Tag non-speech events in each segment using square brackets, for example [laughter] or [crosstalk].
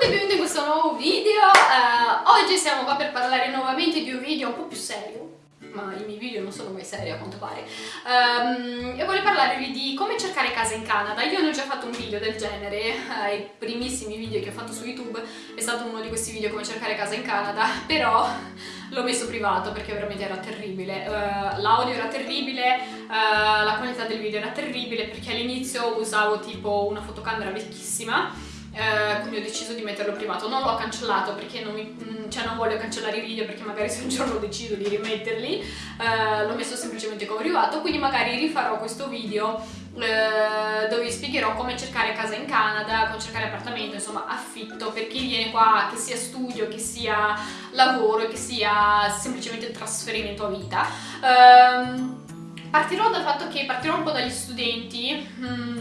tutti e benvenuti in questo nuovo video. Uh, Oggi siamo qua per parlare nuovamente di un video un po' più serio ma i miei video non sono mai seri a quanto pare. Um, e voglio parlarvi di come cercare casa in Canada. Io ne ho già fatto un video del genere uh, i primissimi video che ho fatto su YouTube è stato uno di questi video come cercare casa in Canada [laughs] però l'ho messo privato perché veramente era terribile. Uh, l'audio era terribile uh, la qualità del video era terribile perché all'inizio usavo tipo una fotocamera vecchissima eh, quindi ho deciso di metterlo privato non l'ho cancellato perché non, mi, mm, cioè non voglio cancellare i video perché magari [laughs] se un giorno decido di rimetterli eh, l'ho messo semplicemente come privato quindi magari rifarò questo video eh, dove vi spiegherò come cercare casa in Canada, come cercare appartamento, insomma affitto per chi viene qua, che sia studio, che sia lavoro, che sia semplicemente trasferimento a vita. Ehm, partirò dal fatto che partirò un po' dagli studenti mh, mm,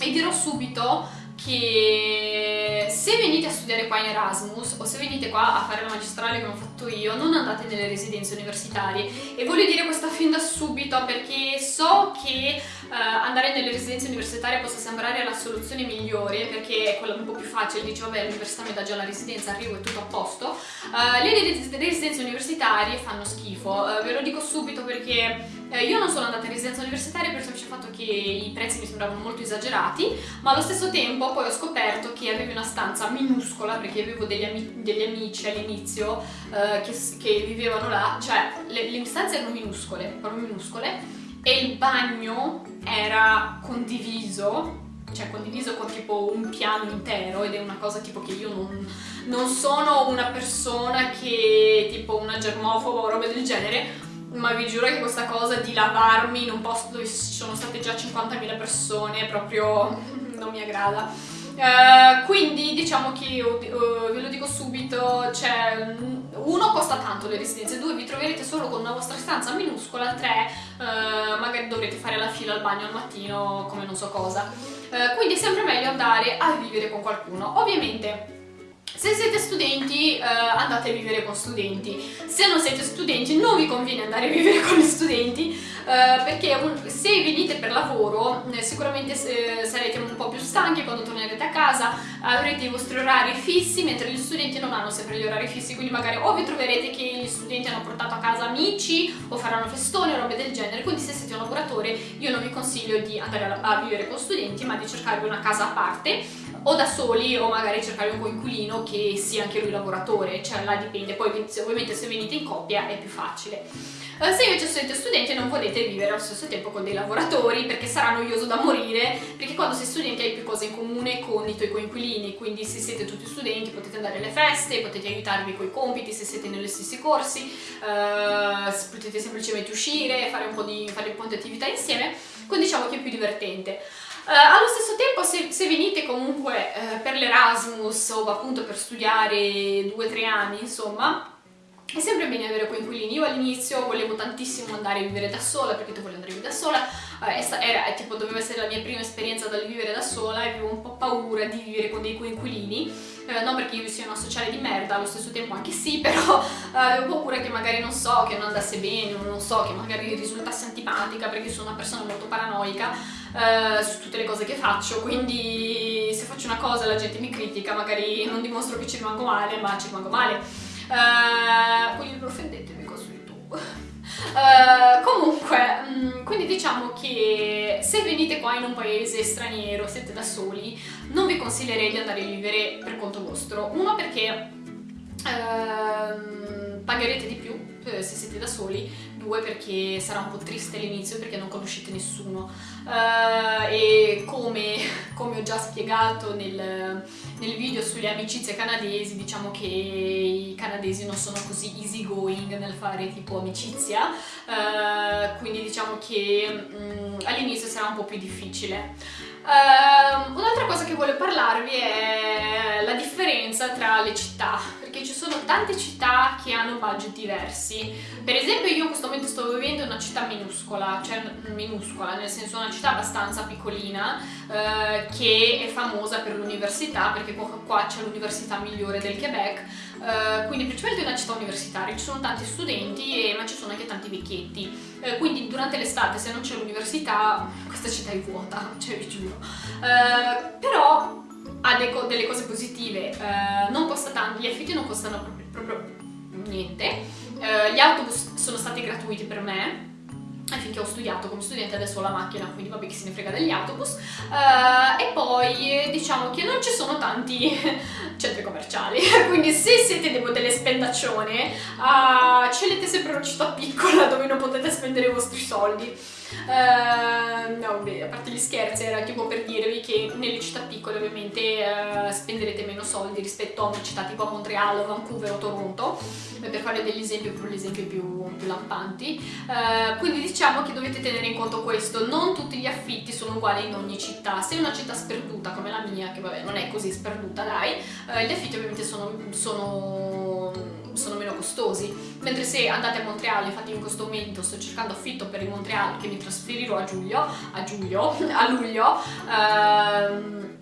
e dirò subito che se venite a studiare qua in Erasmus o se venite qua a fare la magistrale come ho fatto io non andate nelle residenze universitarie. E voglio dire questo fin da subito perché so che uh, andare nelle residenze universitarie possa sembrare la soluzione migliore perché è quella un po' più facile, dici vabbè l'università mi dà già la residenza, arrivo e tutto a posto. Uh, le residenze universitarie fanno schifo, uh, ve lo dico subito perché eh, io non sono andata in residenza universitaria per il semplice fatto che i prezzi mi sembravano molto esagerati, ma allo stesso tempo poi ho scoperto che avevi una stanza minuscola, perché avevo degli, ami degli amici all'inizio eh, che, che, vivevano là, cioè le, le stanze erano minuscole, proprio minuscole, e il bagno era condiviso cioè condiviso con tipo un piano intero ed è una cosa tipo che io non, non sono una persona che tipo una germofoba o roba del genere ma vi giuro che questa cosa di lavarmi in un posto dove ci sono state già 50.000 persone proprio [laughs] non mi aggrada. Uh, quindi diciamo che uh, ve lo dico subito, cioè uno costa tanto le residenze, due vi troverete solo con una vostra stanza minuscola, tre uh, magari dovrete fare la fila al bagno al mattino come non so cosa. quindi è sempre meglio andare a vivere con qualcuno. Ovviamente se siete studenti eh, andate a vivere con studenti, se non siete studenti non vi conviene andare a vivere con gli studenti eh, perché se venite per lavoro eh, sicuramente eh, sarete un po' più stanchi quando tornerete a casa, avrete i vostri orari fissi mentre gli studenti non hanno sempre gli orari fissi quindi magari o vi troverete che gli studenti hanno portato a casa amici o faranno festoni o robe del genere. Quindi se siete un lavoratore io non vi consiglio di andare a, a vivere con studenti ma di cercarvi una casa a parte o da soli o magari cercare un coinquilino che sia anche lui lavoratore, cioè là dipende, poi ovviamente se venite in coppia è più facile. Uh, se invece siete studenti non volete vivere allo stesso tempo con dei lavoratori perché sarà noioso da morire, perché quando sei studente hai più cose in comune con i tuoi coinquilini, quindi se siete tutti studenti potete andare alle feste, potete aiutarvi con i compiti se siete negli stessi corsi, uh, potete semplicemente uscire, fare un po' di, fare un po' di attività insieme, quindi diciamo che è più divertente. Uh, allo stesso tempo se, se venite comunque uh, per l'Erasmus o appunto per studiare due o tre anni insomma è sempre bene avere coinquilini, io all'inizio volevo tantissimo andare a vivere da sola perché tu volevi andare a vivere da sola, eh, era, tipo, doveva essere la mia prima esperienza dal vivere da sola e avevo un po' paura di vivere con dei coinquilini, eh, non perché io sia una sociale di merda, allo stesso tempo anche sì, [laughs] però eh, avevo paura che magari non so, che non andasse bene, non so, che magari risultasse antipatica perché sono una persona molto paranoica eh, su tutte le cose che faccio, quindi se faccio una cosa la gente mi critica, magari non dimostro che ci rimango male, ma ci rimango male. Uh, quindi non offendetemi qua su YouTube. Uh, comunque, mh, mm, quindi diciamo che se venite qua in un paese straniero, siete da soli, non vi consiglierei di andare a vivere per conto vostro. Uno perché uh, pagherete di più se siete da soli, due perché sarà un po' triste all'inizio perché non conoscete nessuno. Uh, e come, [laughs] come, ho già spiegato nel, nel, video sulle amicizie canadesi diciamo che i canadesi non sono così easy going nel fare tipo amicizia. Uh, quindi diciamo che um, all'inizio sarà un po' più difficile. Uh, un'altra cosa che voglio parlarvi è la differenza tra le città ci sono tante città che hanno budget diversi. Per esempio io in questo momento sto vivendo in una città minuscola, cioè minuscola, nel senso una città abbastanza piccolina eh, che è famosa per l'università perché qua c'è l'università migliore del Quebec eh, quindi principalmente è una città universitaria, ci sono tanti studenti e, ma ci sono anche tanti vecchietti. Eh, quindi durante l'estate se non c'è l'università questa città è vuota, [laughs] cioè vi giuro. Eh, però ha de delle cose positive, uh, non costa tanto, gli affitti non costano proprio, proprio niente, uh, gli autobus sono stati gratuiti per me, finché ho studiato come studente adesso ho la macchina quindi vabbè chi se ne frega degli autobus. Uh, e poi diciamo che non ci sono tanti [laughs] centri commerciali [laughs] quindi se siete dei, delle spendaccione uh, scegliete sempre una città piccola [laughs] dove non potete spendere i vostri soldi Uh, no, beh, a parte gli scherzi, era tipo per dirvi che nelle città piccole ovviamente uh, spenderete meno soldi rispetto a una città tipo a Montreal, Vancouver o Toronto, per fare degli esempi, gli esempi più, più lampanti. Uh, quindi diciamo che dovete tenere in conto questo, non tutti gli affitti sono uguali in ogni città. Se è una città sperduta come la mia, che vabbè non è così sperduta dai, gli affitti ovviamente sono, sono sono meno costosi, mentre se andate a Montreal, infatti in questo momento sto cercando affitto per il Montreal che mi trasferirò a giugno, a giugno, [laughs] a luglio, ehm,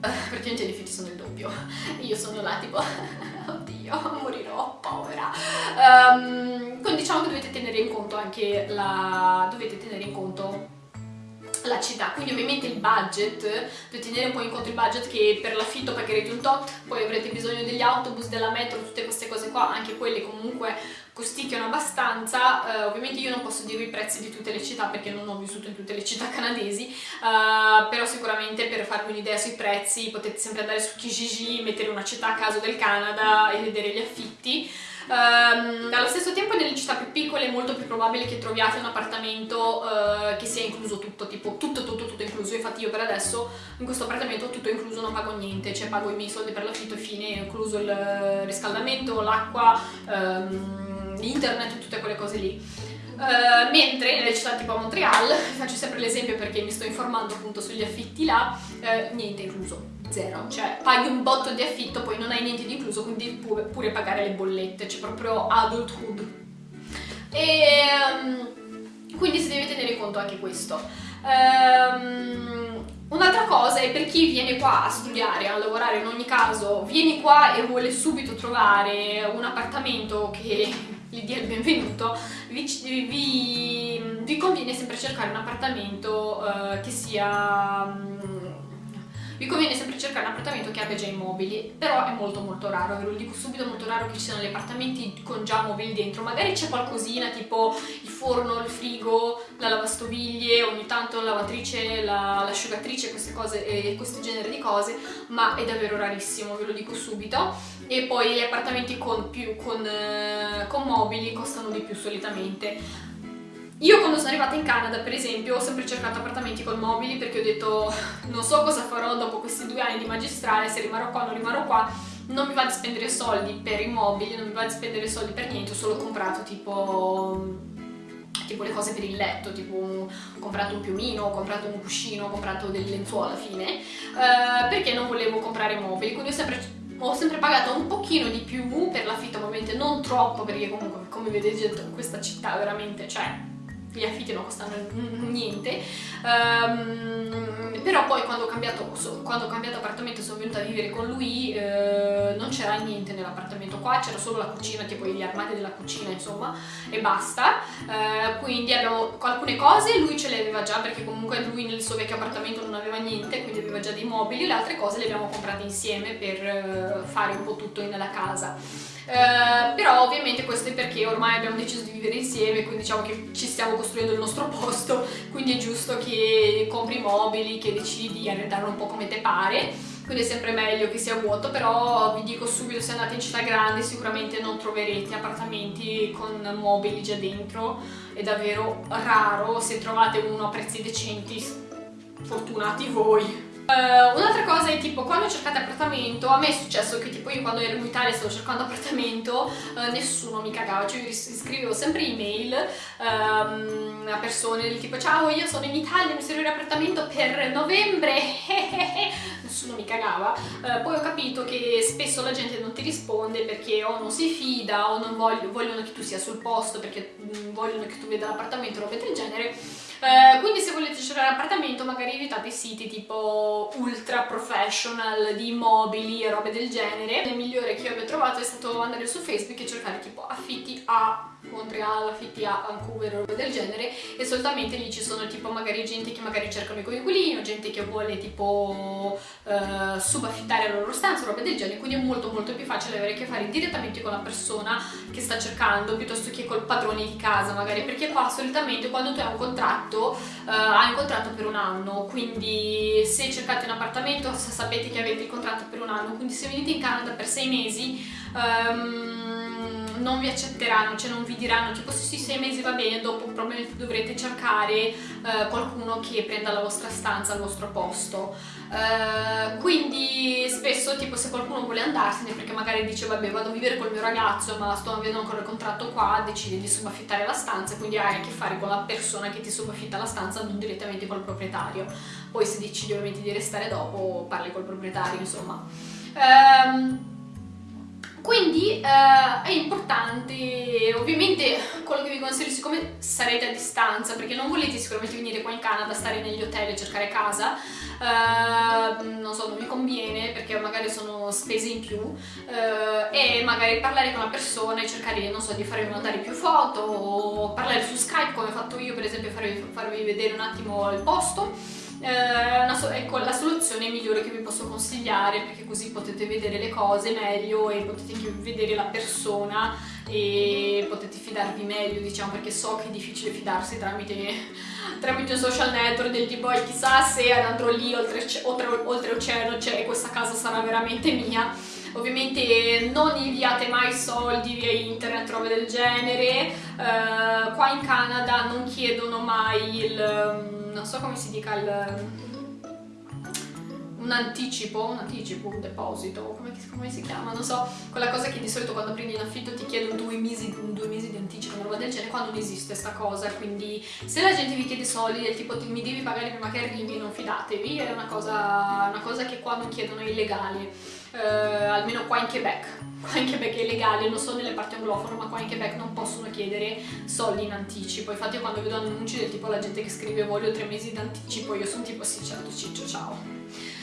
praticamente gli affitti sono il doppio, [laughs] io sono là tipo, [laughs] oddio, morirò, povera. Um, quindi diciamo che dovete tenere in conto anche la... dovete tenere in conto la città, quindi ovviamente il budget, dovete tenere un po' in conto il budget che per l'affitto pagherete un tot, poi avrete bisogno degli autobus, della metro, tutte queste cose qua, anche quelle comunque costicchiano abbastanza, uh, ovviamente io non posso dire i prezzi di tutte le città perché non ho vissuto in tutte le città [laughs] canadesi, uh, però sicuramente per farvi un'idea sui prezzi potete sempre andare su Kijiji, mettere una città a caso del Canada e vedere gli affitti, Um, allo stesso tempo nelle città più piccole è molto più probabile che troviate un appartamento uh, che sia incluso tutto, tipo tutto tutto tutto incluso, infatti io per adesso in questo appartamento tutto incluso non pago niente, cioè pago i miei soldi per l'affitto e fine, incluso il riscaldamento, l'acqua, um, internet, tutte quelle cose lì. Uh, mentre nelle città tipo a Montreal, faccio sempre l'esempio perché mi sto informando appunto sugli affitti là, uh, niente incluso, zero, cioè paghi un botto di affitto poi non hai niente di incluso quindi pure, pure pagare le bollette, c'è proprio adulthood. E um, quindi si deve tenere conto anche questo. Um, Un'altra cosa è per chi viene qua a studiare, a lavorare in ogni caso, vieni qua e vuole subito trovare un appartamento che gli dia il benvenuto, vi, vi, vi conviene sempre cercare un appartamento uh, che sia... Vi conviene sempre cercare un appartamento che abbia già i mobili, però è molto molto raro, ve lo dico subito, molto raro che ci siano gli appartamenti con già mobili dentro, magari c'è qualcosina tipo il forno, il frigo, la lavastoviglie, ogni tanto la lavatrice, l'asciugatrice, la, queste cose, eh, questo genere di cose, ma è davvero rarissimo, ve lo dico subito, e poi gli appartamenti con, più, con, eh, con mobili costano di più solitamente, io quando sono arrivata in Canada, per esempio, ho sempre cercato appartamenti con mobili perché ho detto non so cosa farò dopo questi due anni di magistrale, se rimarrò qua o non rimarrò qua, non mi va di spendere soldi per i mobili, non mi va di spendere soldi per niente, ho solo comprato tipo tipo le cose per il letto, tipo ho comprato un piumino, ho comprato un cuscino, ho comprato delle lenzuola alla fine, uh, perché non volevo comprare mobili, quindi ho sempre ho sempre pagato un pochino di più per l'affitto, ovviamente non troppo perché comunque come vedete questa città veramente, cioè gli affitti non costano niente. Um, però poi quando ho cambiato, quando ho cambiato appartamento sono venuta a vivere con lui eh, c'era niente nell'appartamento. Qua c'era solo la cucina tipo gli armadi della cucina insomma e basta. Eh, quindi abbiamo alcune cose lui ce le aveva già perché comunque lui nel suo vecchio appartamento non aveva niente quindi aveva già dei mobili. Le altre cose le abbiamo comprate insieme per eh, fare un po' tutto nella casa. Eh, però ovviamente questo è perché ormai abbiamo deciso di vivere insieme quindi diciamo che ci stiamo costruendo il nostro [laughs] posto. Quindi è giusto che compri mobili, che decidi di arredarlo un po' come te pare quindi è sempre meglio che sia vuoto però vi dico subito se andate in città grandi sicuramente non troverete appartamenti con mobili già dentro. È davvero raro se trovate uno a prezzi decenti fortunati voi. Uh, Un'altra cosa è tipo quando cercate appartamento, a me è successo che tipo io quando ero in Italia stavo cercando appartamento, uh, nessuno mi cagava, cioè io scrivevo sempre email um, a persone del tipo ciao io sono in Italia, mi serve un appartamento per novembre, [laughs] nessuno mi cagava, uh, poi ho capito che spesso la gente non ti risponde perché o non si fida o non voglio, vogliono che tu sia sul posto perché mm, vogliono che tu veda l'appartamento roba del genere eh, quindi se volete cercare l'appartamento magari evitate siti tipo ultra professional di immobili e robe del genere. Il migliore che io abbia trovato è stato andare su Facebook e cercare tipo affitti a Montreal, a Vancouver o roba del genere e solitamente lì ci sono tipo magari gente che magari cercano i coinquilini o gente che vuole tipo uh, subaffittare la loro stanza o roba del genere quindi è molto molto più facile avere a che fare direttamente con la persona che sta cercando piuttosto che col padrone di casa magari perché qua solitamente quando tu hai un contratto uh, hai un contratto per un anno quindi se cercate un appartamento sapete che avete il contratto per un anno quindi se venite in Canada per sei mesi um, non vi accetteranno, cioè non vi diranno tipo sì sì sei mesi va bene, dopo probabilmente dovrete cercare eh, qualcuno che prenda la vostra stanza al vostro posto. Eh, quindi spesso tipo se qualcuno vuole andarsene perché magari dice vabbè vado a vivere col mio ragazzo ma sto avendo ancora il contratto qua, decide di subaffittare la stanza, quindi hai a che fare con la persona che ti subaffitta la stanza, non direttamente col proprietario. Poi se decidi ovviamente di restare dopo parli col proprietario insomma. Um, quindi eh, è importante, ovviamente quello che vi consiglio, siccome sarete a distanza, perché non volete sicuramente venire qua in Canada, stare negli hotel e cercare casa, eh, non so, non mi conviene perché magari sono spese in più, eh, e magari parlare con una persona e cercare, non so, di farvi mandare più foto, o parlare su Skype come ho fatto io, per esempio farvi, farvi vedere un attimo il posto, eh, ecco la soluzione migliore che vi posso consigliare perché così potete vedere le cose meglio e potete anche vedere la persona e potete fidarvi meglio diciamo perché so che è difficile fidarsi tramite, [laughs] tramite un social network del tipo chissà se andrò lì oltre, oltre, oltre oceano cioè questa casa sarà veramente mia. Ovviamente non inviate mai soldi via internet, robe del genere, uh, qua in Canada non chiedono mai il non so come si dica il un anticipo, un anticipo, un deposito, come, come, si chiama, non so, quella cosa che di solito quando prendi in affitto ti chiedono due mesi, due mesi di anticipo, una roba del genere, qua non esiste sta cosa, quindi se la gente vi chiede soldi del tipo mi devi pagare prima che arrivi, non fidatevi, è una cosa, una cosa che qua non chiedono, è illegale, eh, almeno qua in Quebec, [laughs] qua in Quebec è illegale, non so nelle parti anglofone, ma qua in Quebec non possono chiedere soldi in anticipo, infatti quando vedo annunci del tipo la gente che scrive voglio tre mesi di anticipo, io sono tipo sì certo ciccio ciao.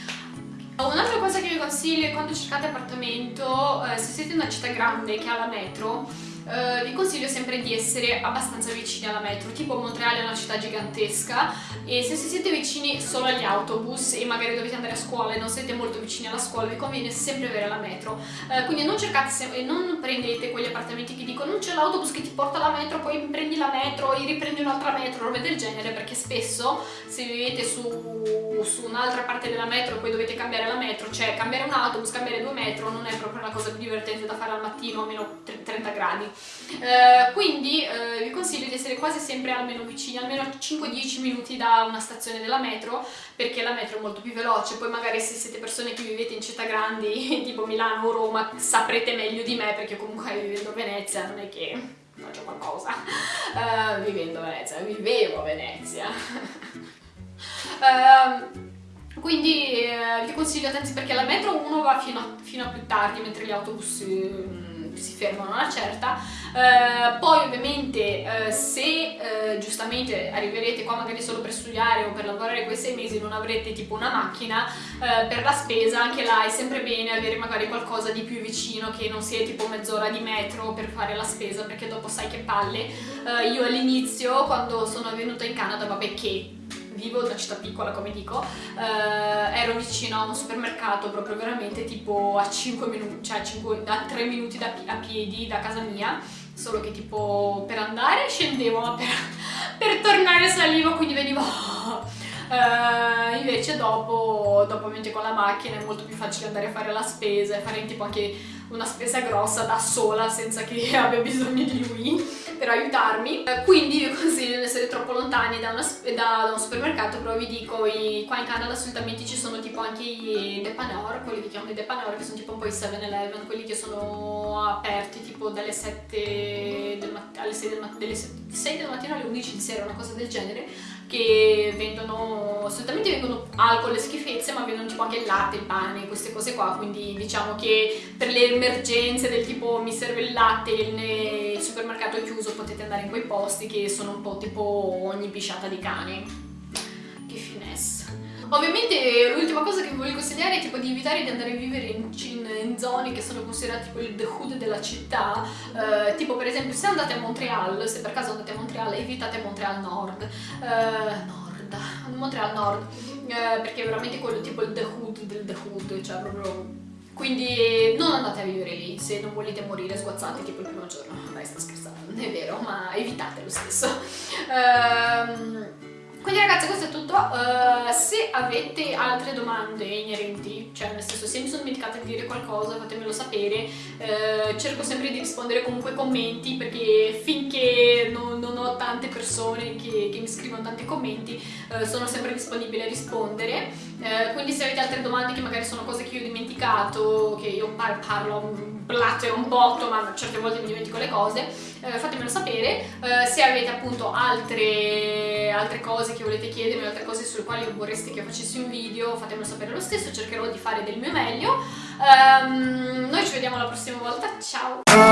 Un'altra cosa che vi consiglio è quando cercate appartamento, eh, se siete in una città grande che ha la metro, Uh, vi consiglio sempre di essere abbastanza vicini alla metro, tipo Montreal è una città gigantesca e se siete vicini solo agli autobus e magari dovete andare a scuola e non siete molto vicini alla scuola vi conviene sempre avere la metro, uh, quindi non cercate e non prendete quegli appartamenti che dicono non c'è l'autobus che ti porta alla metro, poi prendi la metro e riprendi un'altra metro, robe del genere perché spesso se vivete su, su un'altra parte della metro e poi dovete cambiare la metro, cioè cambiare un autobus, cambiare due metro non è proprio una cosa più divertente da fare al mattino a meno 30 gradi eh, quindi eh, vi consiglio di essere quasi sempre almeno vicini, almeno 5-10 minuti da una stazione della metro perché la metro è molto più veloce, poi magari se siete persone che vivete in città grandi [laughs] tipo Milano o Roma saprete meglio di me perché comunque vivendo a Venezia non è che faccio qualcosa. Uh, vivendo a Venezia, vivevo a Venezia. Uh, [laughs] quindi eh, vi consiglio attenzione perché la metro uno va fino a, fino a più tardi mentre gli autobus eh, si fermano una certa, eh, poi ovviamente eh, se eh, giustamente arriverete qua magari solo per studiare o per lavorare quei sei mesi non avrete tipo una macchina eh, per la spesa, anche là è sempre bene avere magari qualcosa di più vicino che non sia tipo mezz'ora di metro per fare la spesa perché dopo sai che palle. Eh, io all'inizio quando sono venuta in Canada, vabbè che vivo una città piccola come dico, eh, ero vicino a un supermercato proprio veramente tipo a 5 minuti, cioè 5, a 3 minuti da, a piedi da casa mia, solo che tipo per andare scendevo ma per, [laughs] per tornare salivo quindi venivo... Uh, invece dopo, dopo ovviamente con la macchina è molto più facile andare a fare la spesa e fare tipo anche una spesa grossa da sola senza che [laughs] abbia bisogno di lui per aiutarmi. Eh, quindi vi consiglio di non essere troppo lontani da, una, da, da, un supermercato però vi dico i, qua in Canada solitamente ci sono tipo anche i depanor quelli che chiamano i depanor che sono tipo un po' i 7-Eleven quelli che sono aperti tipo dalle 7 del alle 6 del, mattino, 6 del mattino alle 11 di sera una cosa del genere che vendono, solitamente vendono alcol e schifezze, ma vendono tipo anche il latte, il pane, queste cose qua, quindi diciamo che per le emergenze del tipo mi serve il latte e il supermercato è chiuso potete andare in quei posti che sono un po' tipo ogni pisciata di cane. Ovviamente l'ultima cosa che vi voglio consigliare è tipo di evitare di andare a vivere in, in, in zone che sono considerate tipo il the hood della città, uh, tipo per esempio se andate a Montreal, se per caso andate a Montreal, evitate Montreal Nord, uh, Nord, Montreal Nord, uh, perché è veramente quello tipo il the hood del the hood, cioè proprio quindi non andate a vivere lì se non volete morire sguazzati tipo il primo giorno. Dai, sto scherzando, è vero, ma evitate lo stesso. Um, quindi ragazzi questo è tutto, uh, se avete altre domande inerenti, cioè nel senso se mi sono dimenticata di dire qualcosa fatemelo sapere, uh, cerco sempre di rispondere comunque ai commenti perché finché non, non ho tante persone che, che, mi scrivono tanti commenti uh, sono sempre disponibile a rispondere, quindi se avete altre domande che magari sono cose che io ho dimenticato, che io par parlo blatte un botto ma certe volte mi dimentico le cose, fatemelo sapere, se avete appunto altre, altre cose che volete chiedermi, altre cose sulle quali vorreste che io facessi un video, fatemelo sapere lo stesso, cercherò di fare del mio meglio. Um, noi ci vediamo la prossima volta, ciao!